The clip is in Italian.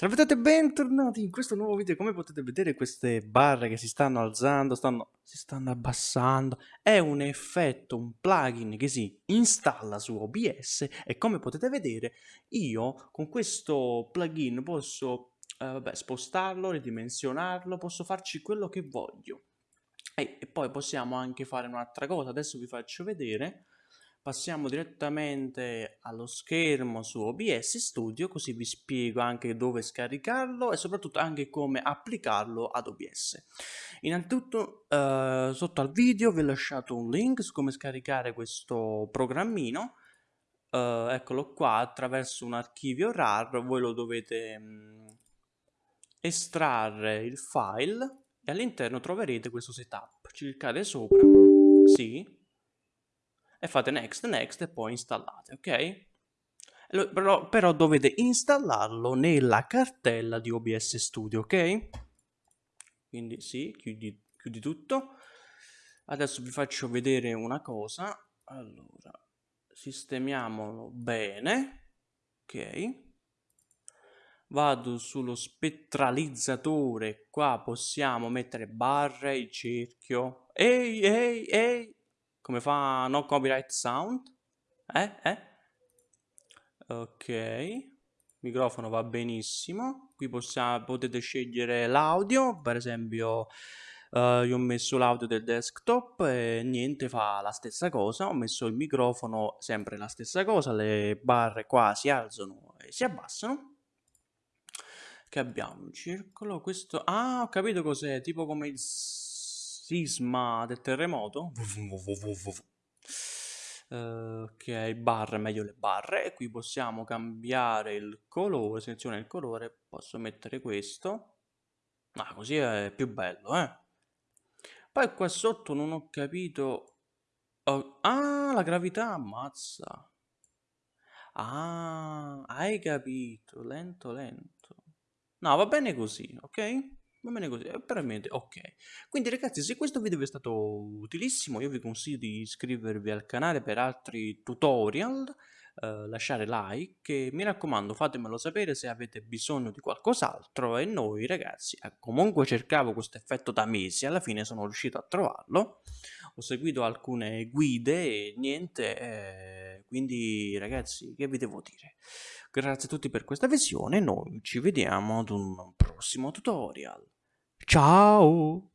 Salve a tutti e bentornati in questo nuovo video. Come potete vedere queste barre che si stanno alzando, stanno, si stanno abbassando, è un effetto, un plugin che si installa su OBS e come potete vedere io con questo plugin posso eh, vabbè, spostarlo, ridimensionarlo, posso farci quello che voglio. E, e poi possiamo anche fare un'altra cosa, adesso vi faccio vedere passiamo direttamente allo schermo su OBS Studio così vi spiego anche dove scaricarlo e soprattutto anche come applicarlo ad OBS. Innanzitutto eh, sotto al video vi ho lasciato un link su come scaricare questo programmino eh, eccolo qua attraverso un archivio RAR voi lo dovete mh, mm, estrarre il file e all'interno troverete questo setup cliccate sopra sì e fate next, next e poi installate, ok? Però, però dovete installarlo nella cartella di OBS Studio, ok? Quindi sì, chiudi, chiudi tutto. Adesso vi faccio vedere una cosa. Allora, sistemiamolo bene, ok? Vado sullo spettralizzatore, qua possiamo mettere barre, il cerchio. Ehi, ehi, ehi, come fa no copyright sound? Eh? Eh? Ok. Microfono va benissimo. Qui possiamo, potete scegliere l'audio. Per esempio, uh, io ho messo l'audio del desktop e niente fa la stessa cosa. Ho messo il microfono sempre la stessa cosa. Le barre qua si alzano e si abbassano. Che abbiamo? Un circolo. Questo... Ah, ho capito cos'è. Tipo come il sisma del terremoto. Uh, ok, barre, meglio le barre. Qui possiamo cambiare il colore, seleziona il colore, posso mettere questo. Ah, così è più bello, eh. Poi qua sotto non ho capito... Oh, ah, la gravità, ammazza. Ah, hai capito, lento, lento. No, va bene così, ok? Va bene così, eh, veramente, ok. Quindi ragazzi, se questo video vi è stato utilissimo, io vi consiglio di iscrivervi al canale per altri tutorial, eh, lasciare like e mi raccomando fatemelo sapere se avete bisogno di qualcos'altro e noi ragazzi, eh, comunque cercavo questo effetto da mesi, alla fine sono riuscito a trovarlo, ho seguito alcune guide e niente, eh, quindi ragazzi, che vi devo dire? Grazie a tutti per questa visione, noi ci vediamo ad un prossimo tutorial. Ciao!